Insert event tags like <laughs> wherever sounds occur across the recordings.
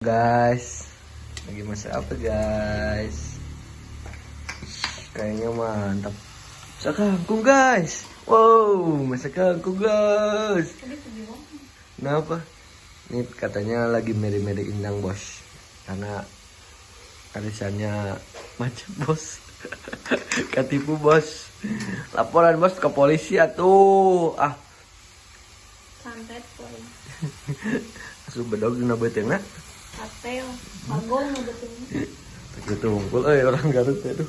guys lagi masak apa guys? Kayaknya mantap. Masak kangkung guys? Wow masak kangkung guys. Kenapa? Ini katanya lagi meri-meri indang bos. Karena arisannya macet bos. <laughs> Ketipu bos. Laporan bos ke polisi atuh. Ah. Santet poy asup <laughs> bedog dina betengna na betul Gitu unggul, eh orang Garut tuh.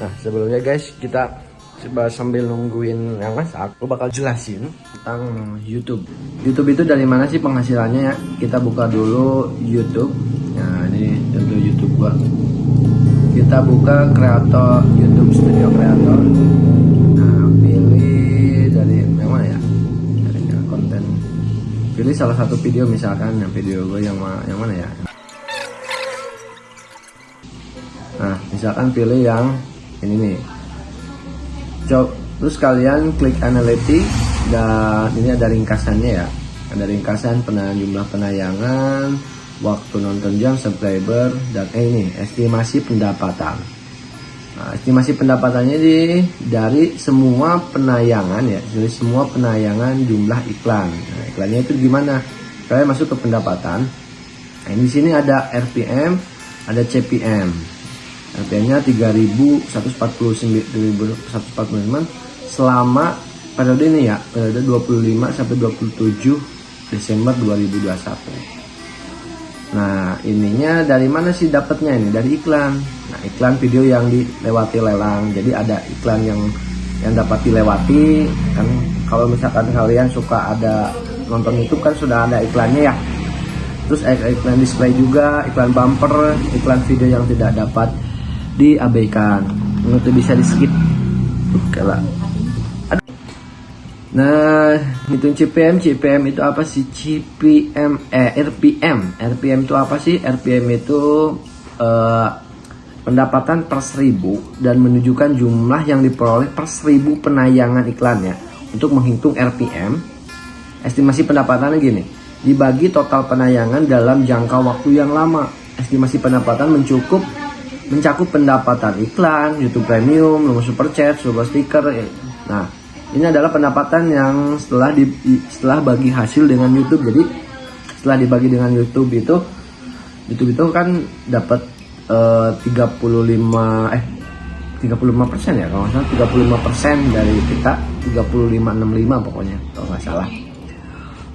Nah sebelumnya guys kita coba sambil nungguin yang masak, aku bakal jelasin tentang YouTube. YouTube itu dari mana sih penghasilannya ya? Kita buka dulu YouTube. Nah ini contoh YouTube gua kita buka kreator YouTube Studio Creator. Nah, pilih dari mana ya? Dari konten. Pilih salah satu video misalkan yang video gue yang yang mana ya? Nah, misalkan pilih yang ini nih. Coba terus kalian klik analytics dan ini ada ringkasannya ya. Ada ringkasan penayangan jumlah penayangan, waktu nonton jam, subscriber, dan eh ini estimasi pendapatan. Nah, estimasi pendapatannya di dari semua penayangan ya, dari semua penayangan jumlah iklan. Nah, iklannya itu gimana? Kalian masuk ke pendapatan. Nah, di sini ada RPM, ada CPM. RPM-nya 3149 selama periode ini ya, periode 25 sampai 27 Desember 2021. Nah, ininya dari mana sih dapatnya ini? Dari iklan. Nah, iklan video yang dilewati lelang. Jadi ada iklan yang yang dapat dilewati kan kalau misalkan kalian suka ada nonton YouTube kan sudah ada iklannya ya. Terus ik- iklan display juga, iklan bumper, iklan video yang tidak dapat diabaikan. Itu bisa di skip. Oke lah. Nah, hitung CPM, CPM itu apa sih? CPM, eh RPM, RPM itu apa sih? RPM itu eh, pendapatan per seribu dan menunjukkan jumlah yang diperoleh per seribu penayangan iklannya. Untuk menghitung RPM, estimasi pendapatannya gini, dibagi total penayangan dalam jangka waktu yang lama. Estimasi pendapatan mencukup mencakup pendapatan iklan, YouTube Premium, nomor super chat, super stiker. eh. Nah, ini adalah pendapatan yang setelah di, setelah bagi hasil dengan YouTube. Jadi setelah dibagi dengan YouTube itu YouTube itu kan dapat eh, 35 eh 35 persen ya kalau salah 35 persen dari kita 3565 pokoknya kalau nggak salah.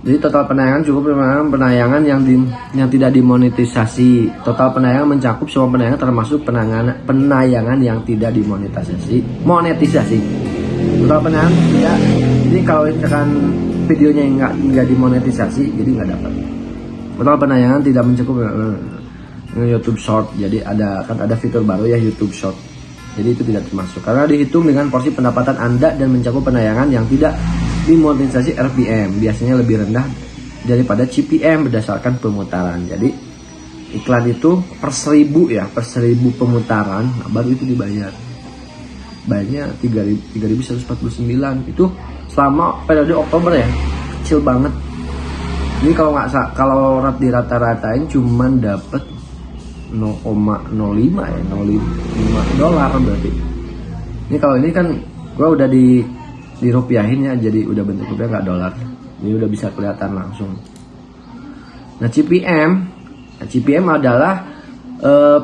Jadi total penayangan cukup penayangan penayangan yang di, yang tidak dimonetisasi. Total penayangan mencakup semua penayangan termasuk penayangan penayangan yang tidak dimonetisasi. Monetisasi. Total penayangan tidak. Jadi kalau misalkan videonya nggak nggak dimonetisasi, jadi nggak dapat. Total penayangan tidak mencakup eh, eh, YouTube Short. Jadi ada kan ada fitur baru ya YouTube Short. Jadi itu tidak termasuk karena dihitung dengan porsi pendapatan Anda dan mencakup penayangan yang tidak dimonetisasi RPM biasanya lebih rendah daripada CPM berdasarkan pemutaran. Jadi iklan itu per seribu ya per seribu pemutaran nah, baru itu dibayar. Bayarnya 3149 itu selama periode Oktober ya kecil banget. Ini kalau nggak kalau rat di rata-ratain cuman dapat 0,05 ya 0,5 dolar berarti. Ini kalau ini kan gua udah di dirupiahin ya jadi udah bentuk rupiah nggak dolar. Ini udah bisa kelihatan langsung. Nah CPM, nah, CPM adalah eh,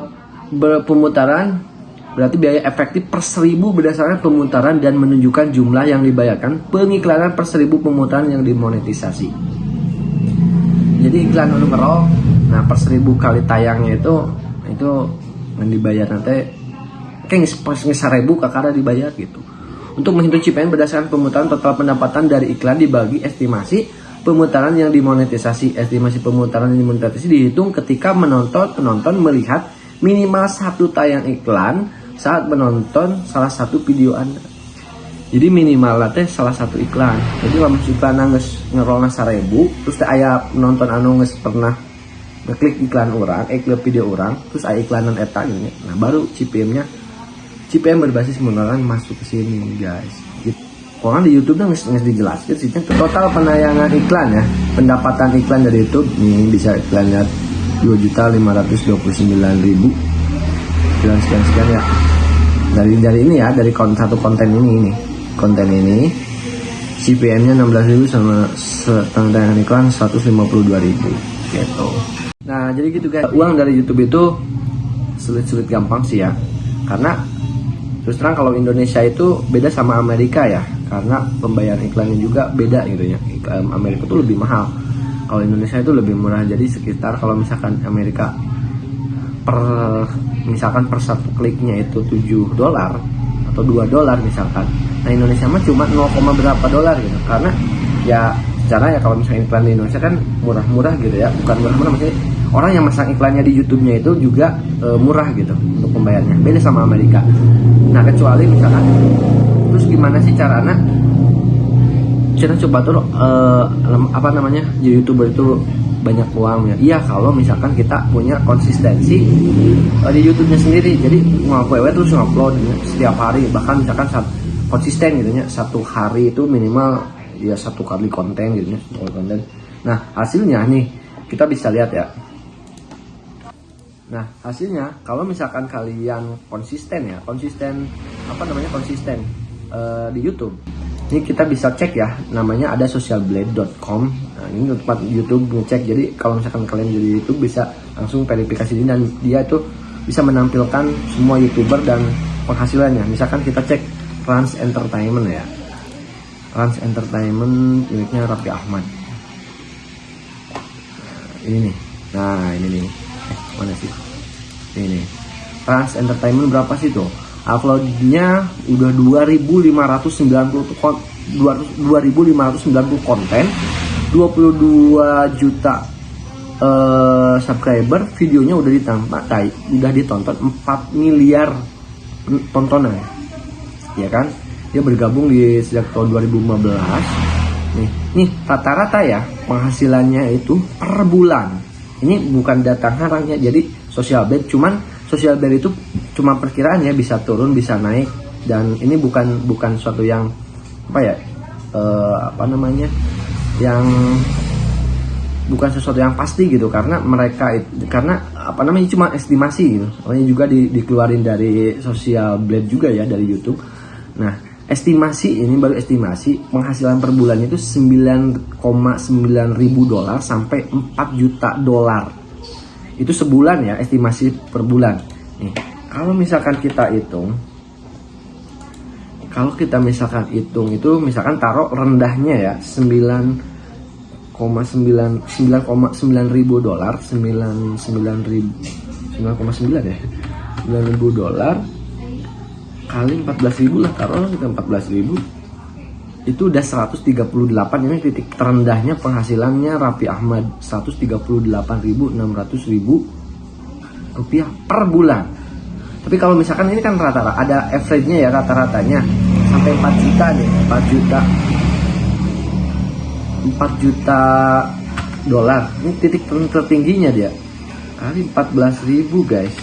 ber- pemutaran berarti biaya efektif per seribu berdasarkan pemutaran dan menunjukkan jumlah yang dibayarkan pengiklanan per seribu pemutaran yang dimonetisasi. Jadi iklan numero, nah per seribu kali tayangnya itu itu yang dibayar nanti kayak seribu kakak dibayar gitu. Untuk menghitung CPM berdasarkan pemutaran total pendapatan dari iklan dibagi estimasi pemutaran yang dimonetisasi. Estimasi pemutaran yang dimonetisasi dihitung ketika menonton penonton melihat minimal satu tayang iklan saat menonton salah satu video Anda. Jadi minimal lah teh salah satu iklan. Jadi kalau iklan nangis ngerolna seribu, terus teh aya penonton anu geus pernah ngeklik iklan orang eh klik video orang terus ada iklanan eta nya. nah baru CPM nya CPM berbasis menggunakan masuk ke sini guys gitu. Orang di YouTube nggak nggak dijelaskan sih total penayangan iklan ya pendapatan iklan dari YouTube nih bisa iklannya dua juta lima ratus dua puluh sembilan ribu sekian sekian ya dari dari ini ya dari kon, satu konten ini ini konten ini CPM-nya 16.000 sama tayangan iklan 152.000 gitu. Nah, jadi gitu guys. Uang dari YouTube itu sulit-sulit gampang sih ya. Karena terus terang kalau Indonesia itu beda sama Amerika ya. Karena pembayaran iklannya juga beda gitu ya. Amerika itu lebih mahal. Kalau Indonesia itu lebih murah. Jadi sekitar kalau misalkan Amerika per misalkan per satu kliknya itu 7 dolar atau 2 dolar misalkan. Nah Indonesia mah cuma 0, berapa dolar gitu. Karena ya secara ya kalau misalnya iklan di Indonesia kan murah-murah gitu ya. Bukan murah-murah maksudnya orang yang masang iklannya di YouTube-nya itu juga e, murah gitu untuk pembayarnya. Beda sama Amerika. Nah kecuali misalkan terus gimana sih caranya? Kita coba tuh e, apa namanya jadi youtuber itu banyak uang ya iya kalau misalkan kita punya konsistensi uh, di YouTube-nya sendiri. Jadi ngapain terus ngupload ya, setiap hari. Bahkan misalkan saat konsisten gitu ya satu hari itu minimal ya satu kali konten gitu ya konten. Nah hasilnya nih kita bisa lihat ya. Nah hasilnya kalau misalkan kalian konsisten ya konsisten apa namanya konsisten uh, di YouTube ini kita bisa cek ya namanya ada socialblade.com nah ini tempat YouTube ngecek. Jadi kalau misalkan kalian jadi YouTube bisa langsung verifikasi ini dan dia itu bisa menampilkan semua youtuber dan penghasilannya. Misalkan kita cek Trans Entertainment ya. Trans Entertainment miliknya Raffi Ahmad. Nah, ini nih. Nah ini nih. Eh mana sih? Ini Trans Entertainment berapa sih tuh uploadnya udah 2590 kon 2590 konten 22 juta uh, subscriber videonya udah ditonton udah ditonton 4 miliar tontonan ya kan? Dia bergabung di sejak tahun 2015 nih nih rata-rata ya penghasilannya itu per bulan. Ini bukan datang harangnya jadi sosial bed cuman sosial bed itu cuma perkiraan ya bisa turun bisa naik dan ini bukan bukan suatu yang apa ya uh, apa namanya yang bukan sesuatu yang pasti gitu karena mereka karena apa namanya cuma estimasi gitu. Soalnya juga di, dikeluarin dari sosial blade juga ya dari YouTube. Nah estimasi ini baru estimasi penghasilan per bulan itu 9,9 ribu dolar sampai 4 juta dolar itu sebulan ya estimasi per bulan. Nih kalau misalkan kita hitung kalau kita misalkan hitung itu misalkan taruh rendahnya ya 9,9 9,9 ribu dolar 9 9 ribu 9,9 ya 9 ribu dolar kali 14 ribu lah taruh kita 14 ribu itu udah 138 ini titik terendahnya penghasilannya Rapi Ahmad. 138.600 ribu rupiah per bulan. Tapi kalau misalkan ini kan rata-rata ada average-nya ya rata-ratanya. Sampai 4 juta nih 4 juta. 4 juta dolar. Ini titik tertingginya dia. Kali 14 ribu guys.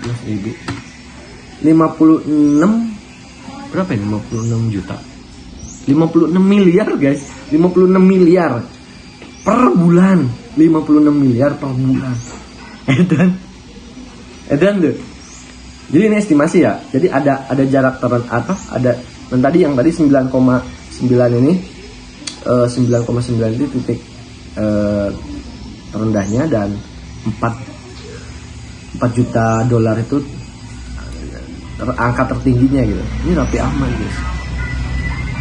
14 ribu. 56 berapa ya 56 juta. 56 miliar guys. 56 miliar per bulan. 56 miliar per bulan. <laughs> Dan edan deh. Jadi ini estimasi ya. Jadi ada ada jarak turun apa ada dan tadi yang tadi 9,9 ini uh, 9,9 itu titik uh, terendahnya dan 4 4 juta dolar itu angka tertingginya gitu. Ini rapi aman guys.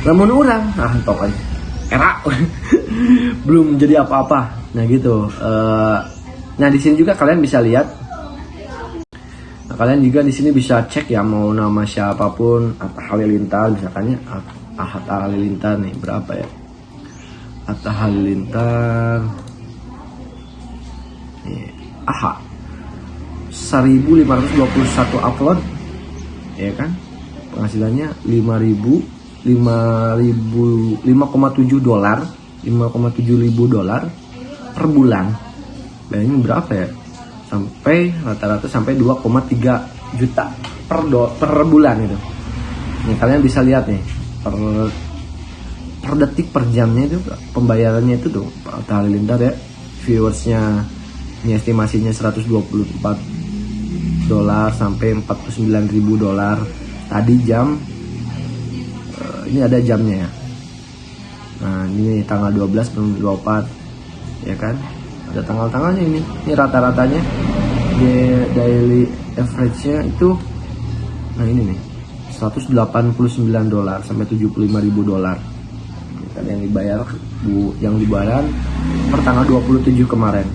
Namun orang ah tok aja. Era. <laughs> Belum jadi apa-apa. Nah gitu. Uh, nah di sini juga kalian bisa lihat. Kalian juga di sini bisa cek ya mau nama siapa pun Atta Halilintar misalkan ya. Atta Halilintar nih berapa ya? Atta Halilintar. Nih. AHA. 1521 upload ya kan? Penghasilannya 5000 5000 5,7 dolar 5,7 ribu dolar per bulan. Bayangin berapa ya? Sampai rata-rata sampai 2,3 juta per do, per bulan itu. Nih kalian bisa lihat nih per per detik per jamnya itu pembayarannya itu tuh Pak Halilintar ya viewersnya ini estimasinya 124 dolar sampai 49 ribu dolar. Tadi jam eh, ini ada jamnya ya? Nah ini tanggal 12 belum 24 ya kan? Ada tanggal-tanggalnya ini ini rata-ratanya. Daily average nya itu nah ini nih 189 dolar sampai 75 ribu dolar. Kan yang dibayar bu yang dibayar per tanggal 27 kemarin.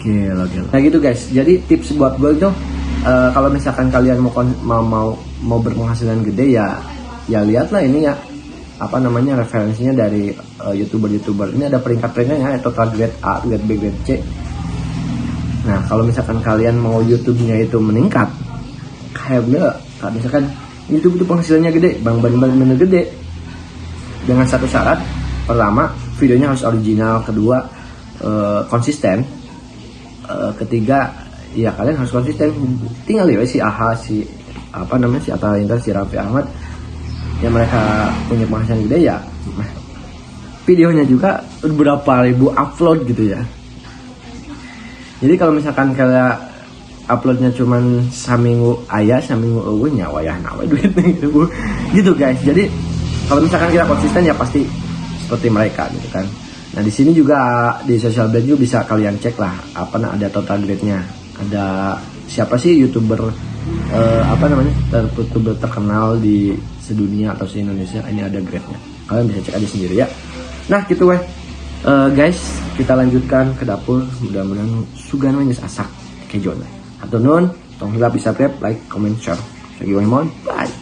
Gila gila. Nah gitu guys. Jadi tips buat gue itu eh, kalau misalkan kalian mau mau mau mau berpenghasilan gede ya ya lihatlah ini ya apa namanya referensinya dari eh, youtuber-youtuber. Ini ada peringkat-peringkatnya ya total grade A, grade B, grade C. Nah kalau misalkan kalian mau YouTube-nya itu meningkat, kayak gue, kalau misalkan YouTube itu penghasilannya gede, bang bang bang bener gede, dengan satu syarat, pertama videonya harus original, kedua eh, konsisten, Eh, ketiga ya kalian harus konsisten. Tinggal ya si Aha si apa namanya si Atta Halilintar, si Raffi Ahmad yang mereka punya penghasilan gede ya videonya juga berapa ribu upload gitu ya. Jadi kalau misalkan kayak uploadnya cuman saminggu ayah saminggu eueuh nya wayah nawe duit gitu gitu guys. Jadi kalau misalkan kita konsisten ya pasti seperti mereka gitu kan. Nah di sini juga di social blade juga bisa kalian cek lah apa nah ada total grade-nya ada siapa sih youtuber eh, apa namanya youtuber terkenal di sedunia atau se Indonesia? Ini ada grade-nya kalian bisa cek aja sendiri ya. Nah gitu weh. Eh, guys kita lanjutkan ke dapur. Mudah-mudahan sugan geus asak kejon atau nun tong bisa like comment share. Weh mohon bye